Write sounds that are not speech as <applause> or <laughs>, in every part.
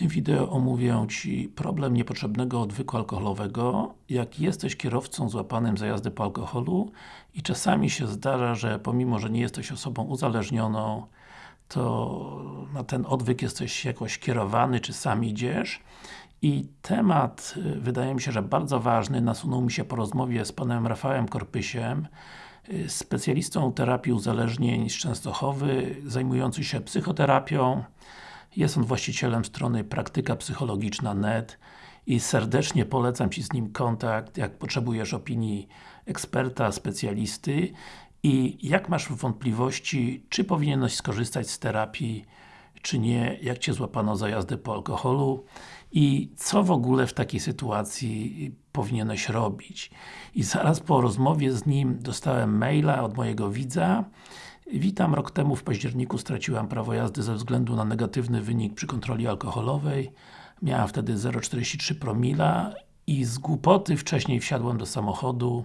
tym wideo omówię Ci problem niepotrzebnego odwyku alkoholowego. Jak jesteś kierowcą złapanym za jazdę po alkoholu i czasami się zdarza, że pomimo, że nie jesteś osobą uzależnioną, to na ten odwyk jesteś jakoś kierowany, czy sam idziesz. I temat, y, wydaje mi się, że bardzo ważny, nasunął mi się po rozmowie z panem Rafałem Korpysiem, y, specjalistą terapii uzależnień z Częstochowy, zajmujący się psychoterapią, jest on właścicielem strony praktyka psychologiczna.net i serdecznie polecam Ci z nim kontakt, jak potrzebujesz opinii eksperta, specjalisty i jak masz wątpliwości, czy powinieneś skorzystać z terapii, czy nie, jak Cię złapano za jazdę po alkoholu i co w ogóle w takiej sytuacji powinieneś robić. I zaraz po rozmowie z nim dostałem maila od mojego widza, Witam, rok temu w październiku straciłam prawo jazdy ze względu na negatywny wynik przy kontroli alkoholowej. Miałam wtedy 0,43 promila i z głupoty wcześniej wsiadłem do samochodu.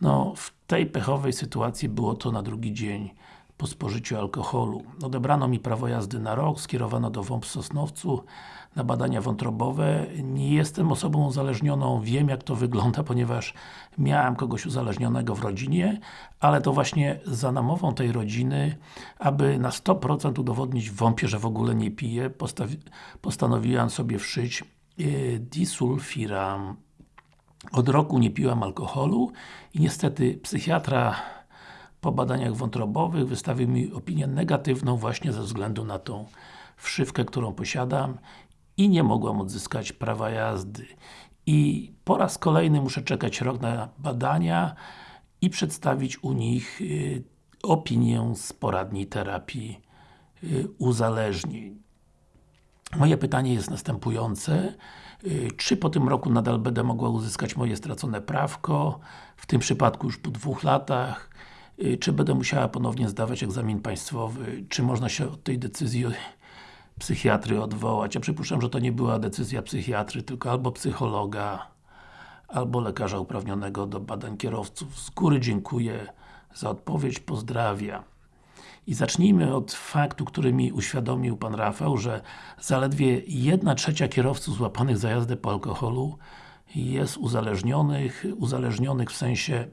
No, w tej pechowej sytuacji było to na drugi dzień po spożyciu alkoholu. Odebrano mi prawo jazdy na rok, skierowano do WOMP w Sosnowcu na badania wątrobowe. Nie jestem osobą uzależnioną, wiem jak to wygląda, <laughs> ponieważ miałem kogoś uzależnionego w rodzinie, ale to właśnie za namową tej rodziny, aby na 100% udowodnić WOMP-ie, że w ogóle nie piję, postanowiłem sobie wszyć yy, disulfiram. Od roku nie piłam alkoholu i niestety psychiatra po badaniach wątrobowych wystawił mi opinię negatywną właśnie ze względu na tą wszywkę, którą posiadam i nie mogłam odzyskać prawa jazdy. I po raz kolejny muszę czekać rok na badania i przedstawić u nich y, opinię z poradni terapii y, uzależnień. Moje pytanie jest następujące. Y, czy po tym roku nadal będę mogła uzyskać moje stracone prawko? W tym przypadku już po dwóch latach. Y, czy będę musiała ponownie zdawać egzamin państwowy? Czy można się od tej decyzji psychiatry odwołać? Ja przypuszczam, że to nie była decyzja psychiatry, tylko albo psychologa, albo lekarza uprawnionego do badań kierowców. Z góry dziękuję za odpowiedź, pozdrawiam. I zacznijmy od faktu, który mi uświadomił Pan Rafał, że zaledwie 1 trzecia kierowców złapanych za jazdę po alkoholu jest uzależnionych, uzależnionych w sensie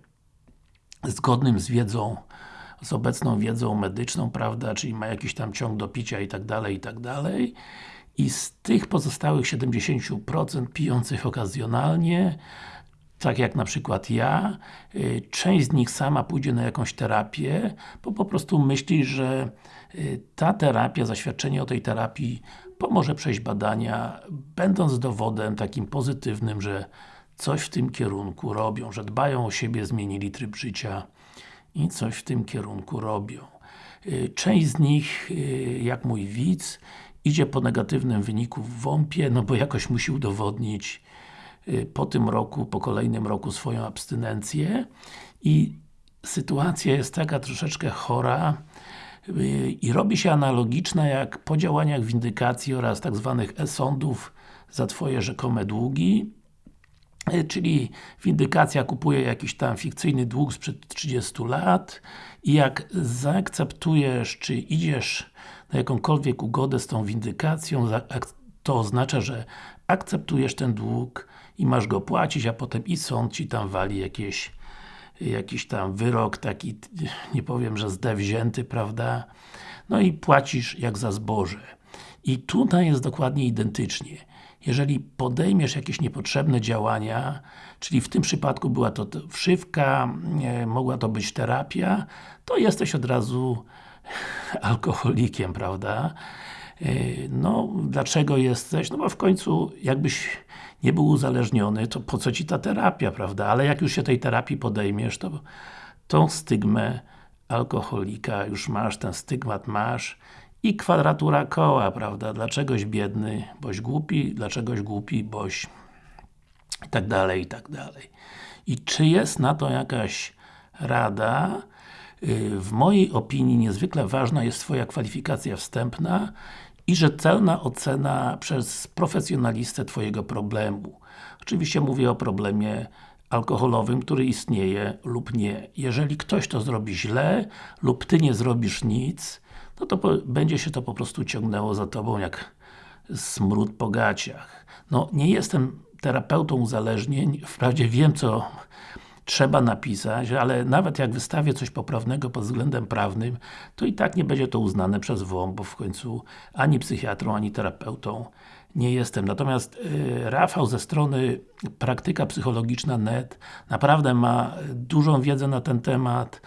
zgodnym z wiedzą, z obecną wiedzą medyczną, prawda, czyli ma jakiś tam ciąg do picia i tak dalej, i tak dalej. I z tych pozostałych 70% pijących okazjonalnie, tak jak na przykład ja, y, część z nich sama pójdzie na jakąś terapię, bo po prostu myśli, że y, ta terapia, zaświadczenie o tej terapii pomoże przejść badania, będąc dowodem takim pozytywnym, że coś w tym kierunku robią, że dbają o siebie, zmienili tryb życia i coś w tym kierunku robią. Y, część z nich, jak mój widz, idzie po negatywnym wyniku w WOMP-ie, no bo jakoś musi udowodnić Y, po tym roku, po kolejnym roku swoją abstynencję i sytuacja jest taka troszeczkę chora y, i robi się analogiczna jak po działaniach windykacji oraz tak zwanych e-sądów za Twoje rzekome długi y, czyli windykacja kupuje jakiś tam fikcyjny dług sprzed 30 lat i jak zaakceptujesz, czy idziesz na jakąkolwiek ugodę z tą windykacją, to oznacza, że akceptujesz ten dług i masz go płacić, a potem i sąd Ci tam wali jakieś jakiś tam wyrok taki, nie powiem, że zdewzięty, prawda? No i płacisz jak za zboże. I tutaj jest dokładnie identycznie. Jeżeli podejmiesz jakieś niepotrzebne działania, czyli w tym przypadku była to wszywka, mogła to być terapia, to jesteś od razu <laughs> alkoholikiem, prawda? E, no, dlaczego jesteś? No bo w końcu, jakbyś nie był uzależniony, to po co Ci ta terapia, prawda? Ale jak już się tej terapii podejmiesz, to tą stygmę alkoholika już masz, ten stygmat masz i kwadratura koła, prawda? Dlaczegoś biedny, boś głupi, dlaczegoś głupi, boś i tak dalej, i tak dalej. I czy jest na to jakaś rada? Y, w mojej opinii niezwykle ważna jest Twoja kwalifikacja wstępna i rzetelna ocena przez profesjonalistę Twojego problemu. Oczywiście mówię o problemie alkoholowym, który istnieje lub nie. Jeżeli ktoś to zrobi źle lub Ty nie zrobisz nic, no to będzie się to po prostu ciągnęło za Tobą jak smród po gaciach. No, nie jestem terapeutą uzależnień, wprawdzie wiem co trzeba napisać, ale nawet jak wystawię coś poprawnego pod względem prawnym, to i tak nie będzie to uznane przez WOMP, bo w końcu ani psychiatrą, ani terapeutą nie jestem. Natomiast y, Rafał ze strony praktyka psychologiczna net naprawdę ma dużą wiedzę na ten temat.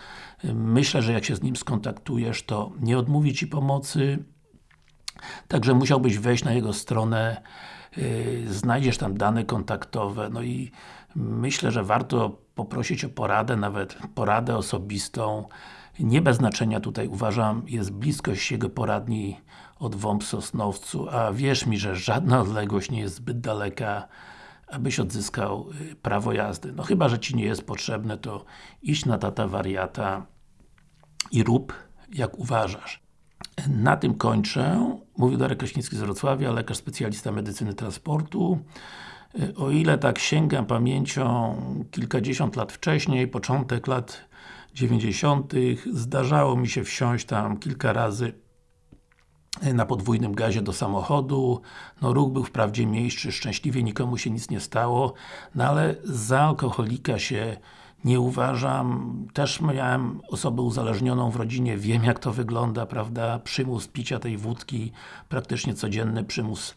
Myślę, że jak się z nim skontaktujesz, to nie odmówi Ci pomocy. Także musiałbyś wejść na jego stronę, yy, znajdziesz tam dane kontaktowe, no i myślę, że warto poprosić o poradę, nawet poradę osobistą. Nie bez znaczenia tutaj uważam, jest bliskość jego poradni od WOMP Sosnowcu, a wierz mi, że żadna odległość nie jest zbyt daleka, abyś odzyskał y, prawo jazdy. No chyba, że Ci nie jest potrzebne, to idź na tata wariata i rób jak uważasz. Na tym kończę. Mówił Darek Kraśnicki z Wrocławia, lekarz specjalista medycyny transportu. O ile tak sięgam pamięcią kilkadziesiąt lat wcześniej, początek lat 90. zdarzało mi się wsiąść tam kilka razy na podwójnym gazie do samochodu. No ruch był wprawdzie mniejszy, szczęśliwie nikomu się nic nie stało, no ale za alkoholika się nie uważam. Też miałem osobę uzależnioną w rodzinie, wiem jak to wygląda, prawda? Przymus picia tej wódki, praktycznie codzienny przymus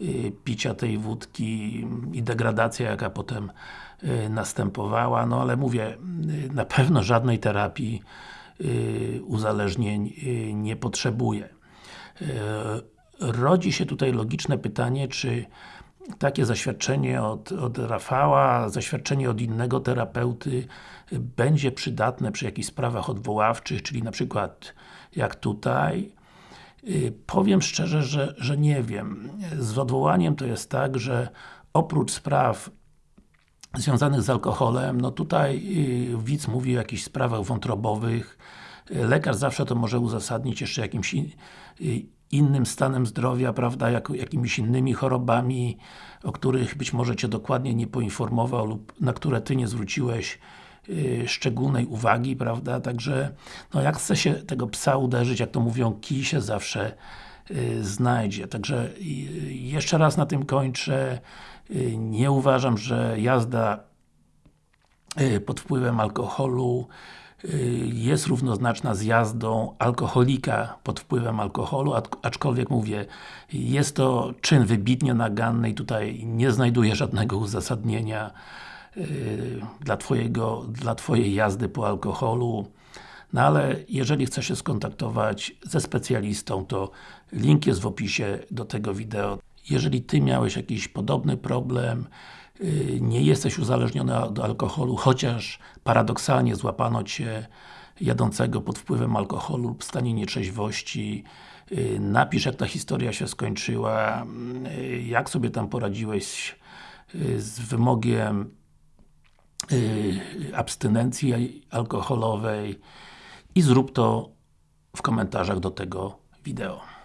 y, picia tej wódki i degradacja jaka potem y, następowała, no ale mówię, y, na pewno żadnej terapii uzależnień nie potrzebuję. Rodzi się tutaj logiczne pytanie, czy takie zaświadczenie od, od Rafała, zaświadczenie od innego terapeuty będzie przydatne przy jakichś sprawach odwoławczych, czyli na przykład jak tutaj. Y, powiem szczerze, że, że nie wiem. Z odwołaniem to jest tak, że oprócz spraw związanych z alkoholem, no tutaj y, widz mówi o jakichś sprawach wątrobowych, lekarz zawsze to może uzasadnić jeszcze jakimś y, innym stanem zdrowia, prawda, jak, jakimiś innymi chorobami, o których być może Cię dokładnie nie poinformował lub na które Ty nie zwróciłeś yy, szczególnej uwagi, prawda, także no jak chce się tego psa uderzyć, jak to mówią, kij się zawsze yy, znajdzie, także yy, jeszcze raz na tym kończę, y, nie uważam, że jazda y, pod wpływem alkoholu Y, jest równoznaczna z jazdą alkoholika pod wpływem alkoholu, aczkolwiek mówię, jest to czyn wybitnie naganny i tutaj nie znajduję żadnego uzasadnienia y, dla, twojego, dla Twojej jazdy po alkoholu. No ale jeżeli chcesz się skontaktować ze specjalistą, to link jest w opisie do tego wideo. Jeżeli Ty miałeś jakiś podobny problem, Y, nie jesteś uzależniony od alkoholu, chociaż paradoksalnie złapano Cię jadącego pod wpływem alkoholu lub stanie nietrzeźwości. Y, napisz jak ta historia się skończyła, y, jak sobie tam poradziłeś z wymogiem abstynencji alkoholowej i zrób to w komentarzach do tego wideo.